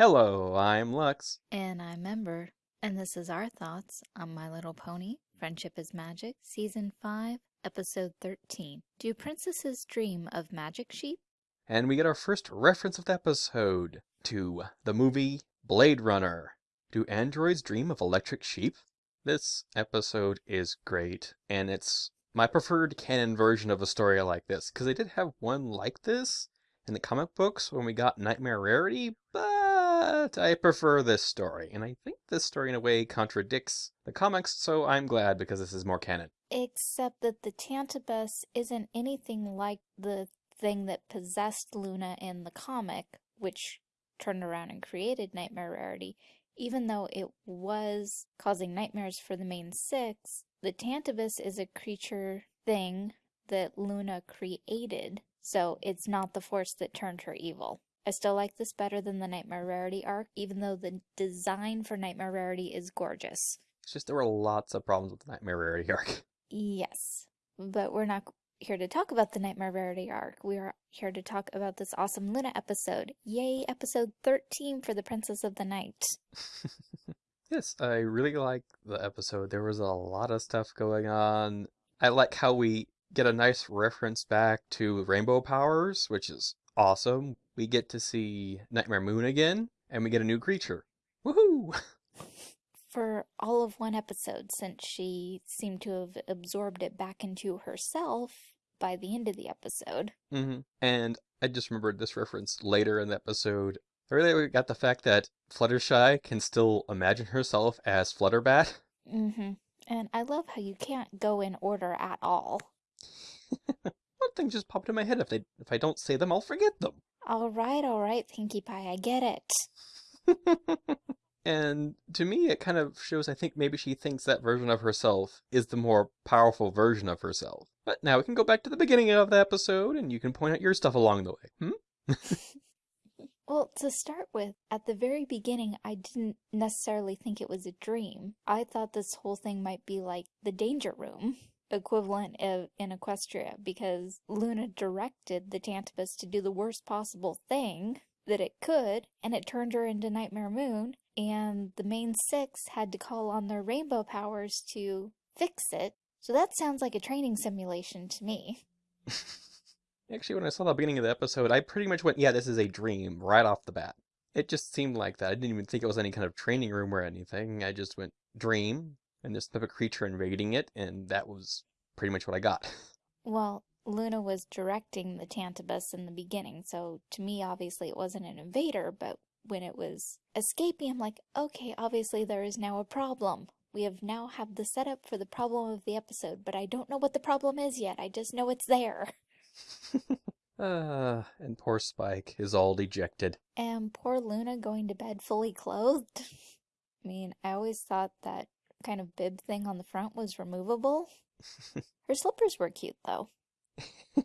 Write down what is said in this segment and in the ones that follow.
Hello, I'm Lux. And I'm Ember, and this is our thoughts on My Little Pony, Friendship is Magic, Season 5, Episode 13. Do princesses dream of magic sheep? And we get our first reference of the episode to the movie Blade Runner. Do androids dream of electric sheep? This episode is great, and it's my preferred canon version of a story like this, because they did have one like this in the comic books when we got Nightmare Rarity, but I prefer this story, and I think this story in a way contradicts the comics, so I'm glad because this is more canon. Except that the Tantabus isn't anything like the thing that possessed Luna in the comic, which turned around and created Nightmare Rarity. Even though it was causing nightmares for the main six, the Tantabus is a creature thing that Luna created, so it's not the force that turned her evil. I still like this better than the Nightmare Rarity arc, even though the design for Nightmare Rarity is gorgeous. It's just there were lots of problems with the Nightmare Rarity arc. Yes, but we're not here to talk about the Nightmare Rarity arc. We are here to talk about this awesome Luna episode. Yay, episode 13 for the Princess of the Night. yes, I really like the episode. There was a lot of stuff going on. I like how we get a nice reference back to rainbow powers, which is awesome. We get to see Nightmare Moon again, and we get a new creature. Woohoo! For all of one episode, since she seemed to have absorbed it back into herself by the end of the episode. Mm-hmm. And I just remembered this reference later in the episode. I really got the fact that Fluttershy can still imagine herself as Flutterbat. Mm-hmm. And I love how you can't go in order at all. One thing just popped in my head. If they if I don't say them, I'll forget them. All right, all right, Pinkie Pie, I get it. and to me, it kind of shows. I think maybe she thinks that version of herself is the more powerful version of herself. But now we can go back to the beginning of the episode, and you can point out your stuff along the way. Hmm. Well, to start with, at the very beginning, I didn't necessarily think it was a dream. I thought this whole thing might be like the danger room equivalent of in Equestria because Luna directed the Tantabus to do the worst possible thing that it could, and it turned her into Nightmare Moon, and the main six had to call on their rainbow powers to fix it. So that sounds like a training simulation to me. Actually, when I saw the beginning of the episode, I pretty much went, yeah, this is a dream right off the bat. It just seemed like that. I didn't even think it was any kind of training room or anything. I just went, dream, and this type of creature invading it, and that was pretty much what I got. Well, Luna was directing the Tantabus in the beginning, so to me, obviously, it wasn't an invader, but when it was escaping, I'm like, okay, obviously there is now a problem. We have now have the setup for the problem of the episode, but I don't know what the problem is yet. I just know it's there. uh, and poor Spike is all dejected. And poor Luna going to bed fully clothed. I mean, I always thought that kind of bib thing on the front was removable. her slippers were cute, though.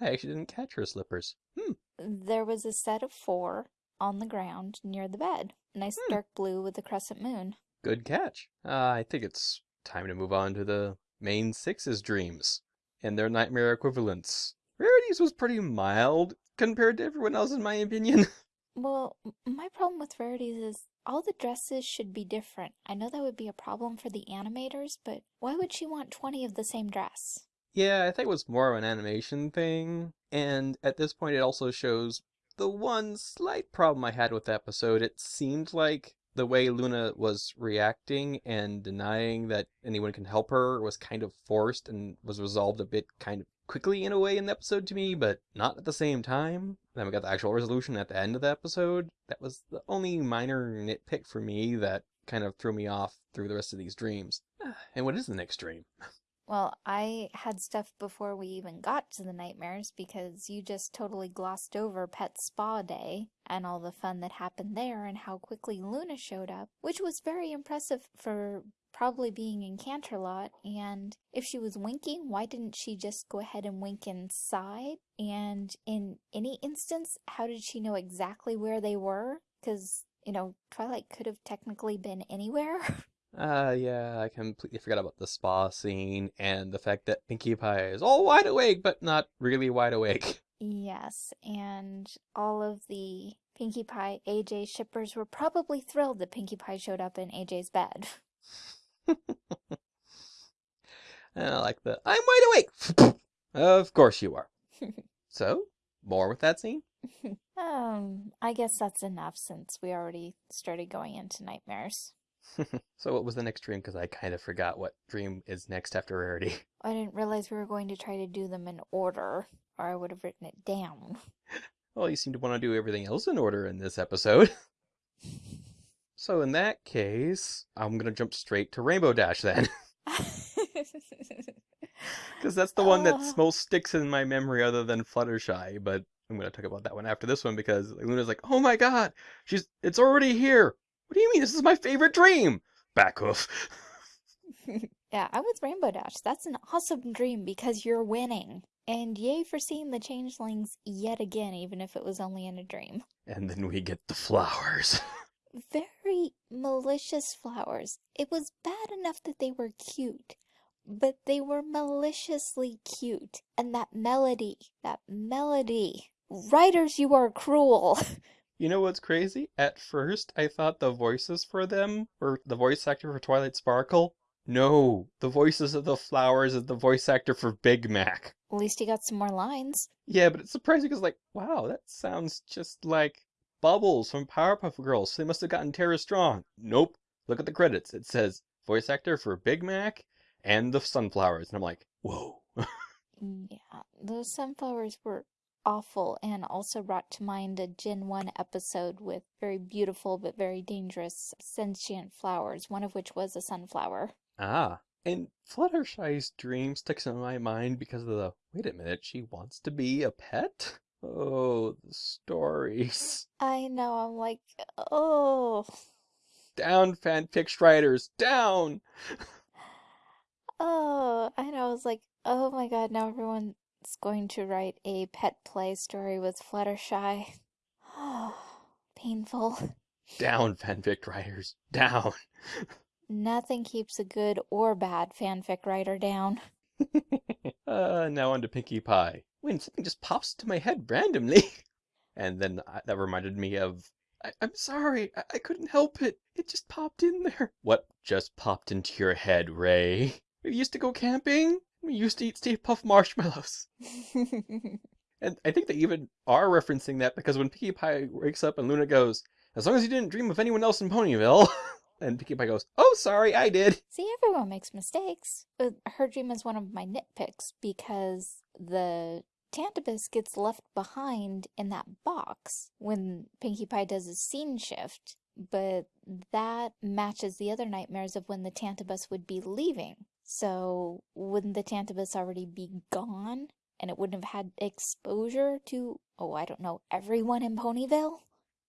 I actually didn't catch her slippers. Hmm. There was a set of four on the ground near the bed. Nice hmm. dark blue with a crescent moon. Good catch. Uh, I think it's time to move on to the main six's dreams and their nightmare equivalents. Rarity's was pretty mild compared to everyone else, in my opinion. Well, my problem with Rarity's is all the dresses should be different. I know that would be a problem for the animators, but why would she want 20 of the same dress? Yeah, I think it was more of an animation thing. And at this point, it also shows the one slight problem I had with the episode. It seemed like the way Luna was reacting and denying that anyone can help her was kind of forced and was resolved a bit kind of quickly in a way in the episode to me, but not at the same time. Then we got the actual resolution at the end of the episode. That was the only minor nitpick for me that kind of threw me off through the rest of these dreams. And what is the next dream? Well, I had stuff before we even got to the nightmares because you just totally glossed over Pet Spa Day and all the fun that happened there and how quickly Luna showed up, which was very impressive for probably being in Canterlot, and if she was winking, why didn't she just go ahead and wink inside? And in any instance, how did she know exactly where they were? Because, you know, Twilight could have technically been anywhere. Uh, yeah, I completely forgot about the spa scene and the fact that Pinkie Pie is all wide awake, but not really wide awake. Yes, and all of the Pinkie Pie AJ shippers were probably thrilled that Pinkie Pie showed up in AJ's bed. And I like the I'm wide awake. of course you are. so, more with that scene? um, I guess that's enough since we already started going into nightmares. so what was the next dream? Because I kind of forgot what dream is next after Rarity. I didn't realize we were going to try to do them in order, or I would have written it down. Well, you seem to want to do everything else in order in this episode. So in that case, I'm going to jump straight to Rainbow Dash then. Because that's the one that Uh. most sticks in my memory other than Fluttershy, but I'm going to talk about that one after this one because Luna's like, oh my god, she's it's already here. What do you mean? This is my favorite dream. Back hoof. yeah, I was Rainbow Dash. That's an awesome dream because you're winning. And yay for seeing the changelings yet again, even if it was only in a dream. And then we get the flowers. Very malicious flowers. It was bad enough that they were cute, but they were maliciously cute. And that melody, that melody. Writers, you are cruel. You know what's crazy? At first, I thought the voices for them were the voice actor for Twilight Sparkle. No, the voices of the flowers is the voice actor for Big Mac. At least he got some more lines. Yeah, but it's surprising because, like, wow, that sounds just like Bubbles from Powerpuff Girls. So They must have gotten Tara Strong. Nope. Look at the credits. It says voice actor for Big Mac and the Sunflowers. And I'm like, whoa. Yeah, those sunflowers were awful and also brought to mind a Gen 1 episode with very beautiful but very dangerous sentient flowers, one of which was a sunflower. Ah. And Fluttershy's dream sticks in my mind because of the wait a minute, she wants to be a pet? Oh, the stories. I know, I'm like, oh, Down, fanfic writers, down! oh, I know, I was like, oh my god, now everyone's going to write a pet play story with Fluttershy. Painful. Down, fanfic writers, down! Nothing keeps a good or bad fanfic writer down. uh, now on to Pinkie Pie. When something just pops into my head randomly. and then I, that reminded me of, I, I'm sorry, I, I couldn't help it. It just popped in there. What just popped into your head, Ray? We used to go camping. We used to eat Stay Puft marshmallows. And I think they even are referencing that because when Pinkie Pie wakes up and Luna goes, as long as you didn't dream of anyone else in Ponyville. and Pinkie Pie goes, oh, sorry, I did. See, everyone makes mistakes. Uh, Her dream is one of my nitpicks because the Tantabus gets left behind in that box when Pinkie Pie does a scene shift, but that matches the other nightmares of when the Tantabus would be leaving. So, wouldn't the Tantabus already be gone? And it wouldn't have had exposure to, oh, I don't know, everyone in Ponyville?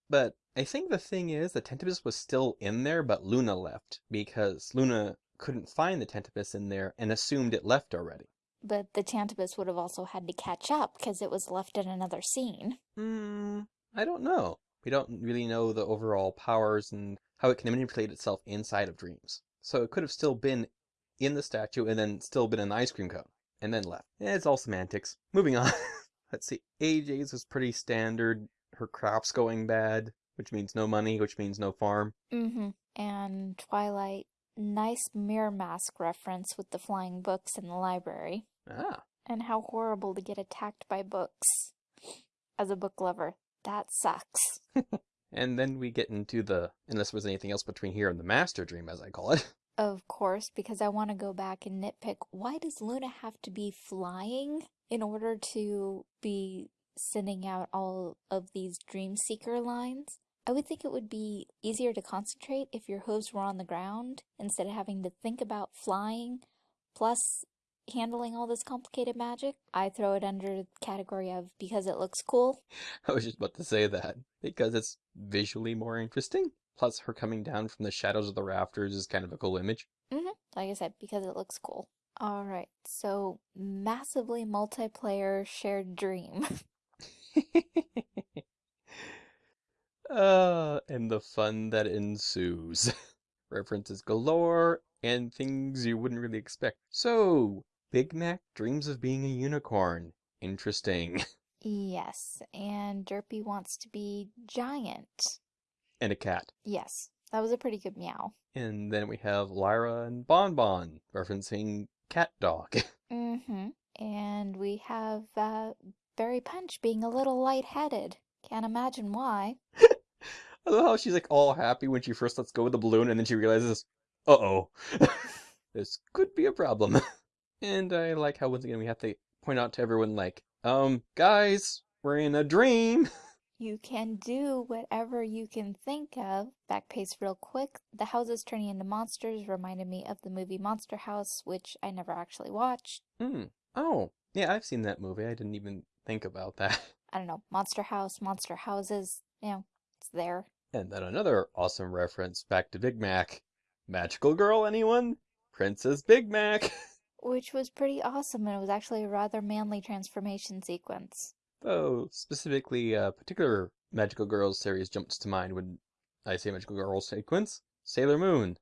But I think the thing is, the Tantabus was still in there, but Luna left because Luna couldn't find the Tantabus in there and assumed it left already. But the Tantabus would have also had to catch up because it was left in another scene. Hmm, I don't know. We don't really know the overall powers and how it can manipulate itself inside of dreams. So it could have still been in the statue and then still been in the ice cream cone and then left. It's all semantics. Moving on. Let's see. AJ's was pretty standard. Her crop's going bad, which means no money, which means no farm. Mm-hmm. And Twilight, nice MirrorMask reference with the flying books in the library. Ah, And how horrible to get attacked by books. As a book lover, that sucks. And then we get into the, unless there was anything else between here and the master dream, as I call it. Of course, because I want to go back and nitpick, why does Luna have to be flying in order to be sending out all of these dream seeker lines? I would think it would be easier to concentrate if your hooves were on the ground instead of having to think about flying, plus handling all this complicated magic. I throw it under the category of because it looks cool. I was just about to say that, because it's visually more interesting. Plus, her coming down from the shadows of the rafters is kind of a cool image. Mm-hmm. Like I said, because it looks cool. Alright, so massively multiplayer shared dream. uh, and the fun that ensues. References galore and things you wouldn't really expect. So, Big Mac dreams of being a unicorn. Interesting. Yes, and Derpy wants to be giant. And a cat. Yes, that was a pretty good meow. And then we have Lyra and Bon Bon referencing CatDog. Mm-hmm. And we have uh, Berry Punch being a little lightheaded. Can't imagine why. I love how she's like all happy when she first lets go of the balloon and then she realizes, uh oh, this could be a problem. And I like how once again we have to point out to everyone, like, um, guys, we're in a dream. You can do whatever you can think of. Back pace real quick. The houses turning into monsters reminded me of the movie Monster House, which I never actually watched. Hmm. Oh, yeah, I've seen that movie. I didn't even think about that. I don't know, Monster House, Monster Houses, you know, it's there. And then another awesome reference back to Big Mac. Magical girl, anyone? Princess Big Mac. Which was pretty awesome, and it was actually a rather manly transformation sequence. Oh, specifically, a particular Magical Girls series jumps to mind when I say Magical Girls sequence. Sailor Moon.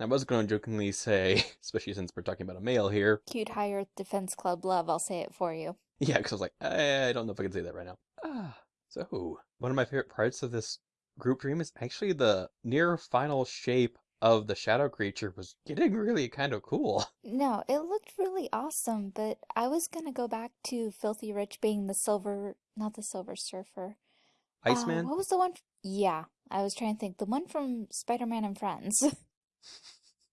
I was going to jokingly say, especially since we're talking about a male here. Cute High Earth Defense Club love, I'll say it for you. Yeah, because I was like, I don't know if I can say that right now. Ah, so one of my favorite parts of this group dream is actually the near final shape of the shadow creature was getting really kind of cool. No, it looked really awesome, but I was gonna go back to Filthy Rich being the silver, not the Silver Surfer. Uh, Iceman? what was the one? f- Yeah, I was trying to think. The one from Spider-Man and Friends.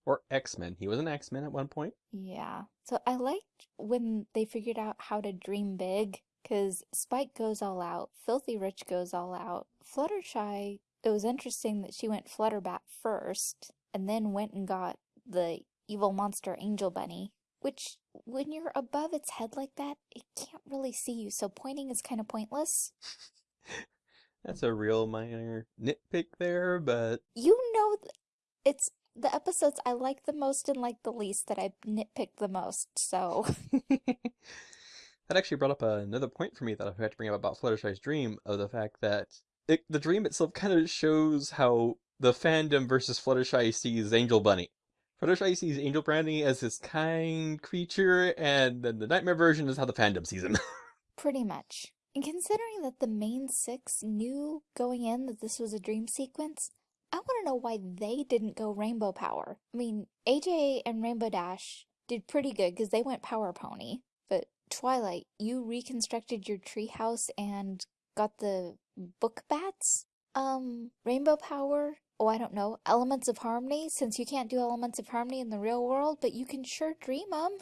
Or X-Men. He was an X-Men at one point. Yeah. So I liked when they figured out how to dream big, because Spike goes all out, Filthy Rich goes all out. Fluttershy, it was interesting that she went Flutterbat first, and then went and got the evil monster Angel Bunny, which, when you're above its head like that, it can't really see you, so pointing is kind of pointless. That's a real minor nitpick there, but You know, it's the episodes I like the most and like the least that I nitpick the most, so. that actually brought up another point for me that I had to bring up about Fluttershy's dream of the fact that it, the dream itself kind of shows how the fandom versus Fluttershy sees Angel Bunny. Fluttershy sees Angel Bunny as this kind creature, and then the nightmare version is how the fandom sees him. Pretty much. And considering that the main six knew going in that this was a dream sequence, I want to know why they didn't go Rainbow Power. I mean, AJ and Rainbow Dash did pretty good because they went Power Pony. But Twilight, you reconstructed your treehouse and got the book bats? Um, Rainbow Power? Oh, I don't know. Elements of Harmony? Since you can't do Elements of Harmony in the real world, but you can sure dream them.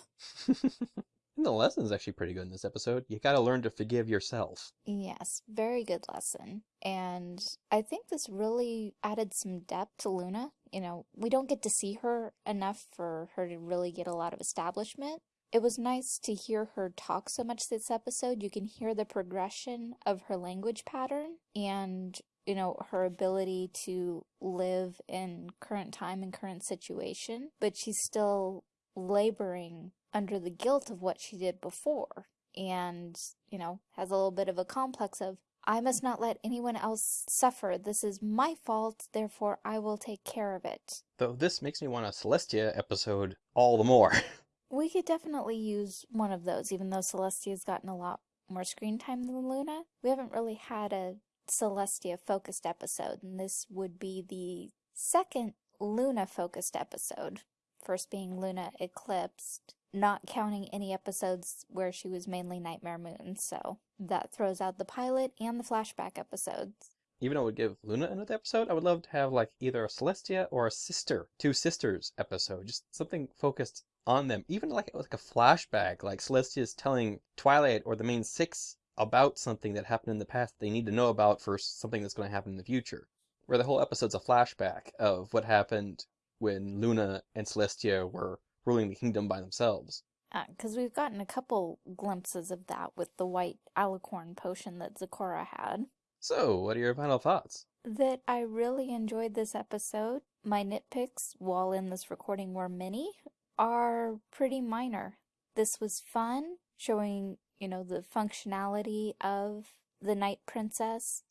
and the lesson's actually pretty good in this episode. You gotta learn to forgive yourself. Yes, very good lesson. And I think this really added some depth to Luna. You know, we don't get to see her enough for her to really get a lot of establishment. It was nice to hear her talk so much this episode. You can hear the progression of her language pattern and, you know, her ability to live in current time and current situation, but she's still laboring under the guilt of what she did before and, you know, has a little bit of a complex of, I must not let anyone else suffer. This is my fault, therefore I will take care of it. Though this makes me want a Celestia episode all the more. We could definitely use one of those, even though Celestia's gotten a lot more screen time than Luna. We haven't really had a Celestia focused episode, and this would be the second Luna focused episode. First being Luna Eclipsed, not counting any episodes where she was mainly Nightmare Moon, so that throws out the pilot and the flashback episodes. Even though it would give Luna another episode, I would love to have like either a Celestia or a sister, two sisters episode, just something focused on them. Even like like a flashback, like Celestia's telling Twilight or the main six about something that happened in the past they need to know about for something that's going to happen in the future. Where the whole episode's a flashback of what happened when Luna and Celestia were ruling the kingdom by themselves. Uh, because we've gotten a couple glimpses of that with the white alicorn potion that Zecora had. So, what are your final thoughts? That I really enjoyed this episode. My nitpicks, while in this recording were many, are pretty minor. This was fun, showing, you know, the functionality of the Night Princess,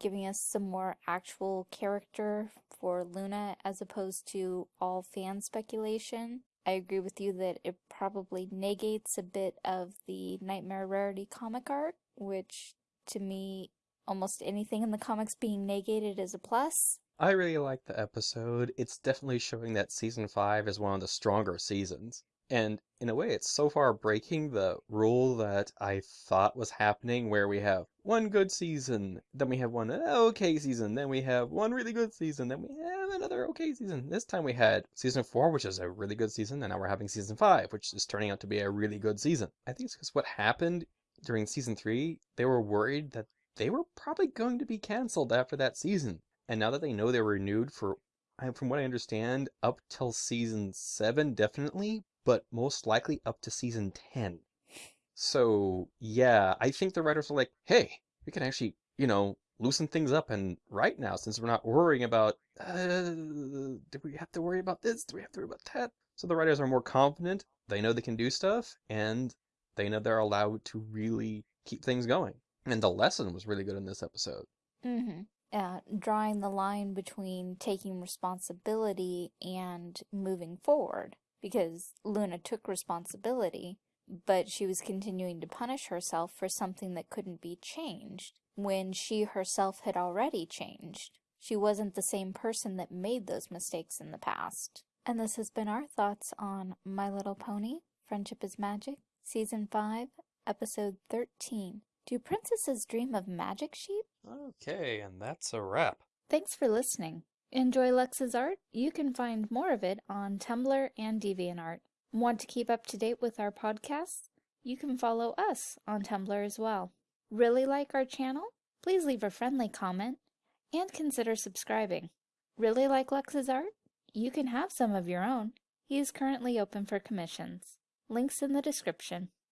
giving us some more actual character for Luna as opposed to all fan speculation. I agree with you that it probably negates a bit of the Nightmare Rarity comic art, which to me, almost anything in the comics being negated is a plus. I really like the episode. It's definitely showing that season 5 is one of the stronger seasons. And in a way, it's so far breaking the rule that I thought was happening, where we have one good season, then we have one okay season, then we have one really good season, then we have another okay season. This time we had season four, which is a really good season, and now we're having season five, which is turning out to be a really good season. I think it's because what happened during season three, they were worried that they were probably going to be canceled after that season. And now that they know they're renewed for, from what I understand, up till season seven, definitely, but most likely up to season 10. So, yeah, I think the writers are like, hey, we can actually, you know, loosen things up and right now since we're not worrying about, uh, do we have to worry about this? Do we have to worry about that? So the writers are more confident. They know they can do stuff and they know they're allowed to really keep things going. And the lesson was really good in this episode. Mm-hmm. Uh, drawing the line between taking responsibility and moving forward because Luna took responsibility, but she was continuing to punish herself for something that couldn't be changed when she herself had already changed. She wasn't the same person that made those mistakes in the past. And this has been our thoughts on My Little Pony, Friendship is Magic, Season 5, Episode 13. Do princesses dream of magic sheep? Okay, and that's a wrap. Thanks for listening. Enjoy Lux's art? You can find more of it on Tumblr and DeviantArt. Want to keep up to date with our podcasts? You can follow us on Tumblr as well. Really like our channel? Please leave a friendly comment and consider subscribing. Really like Lux's art? You can have some of your own. He is currently open for commissions. Links in the description.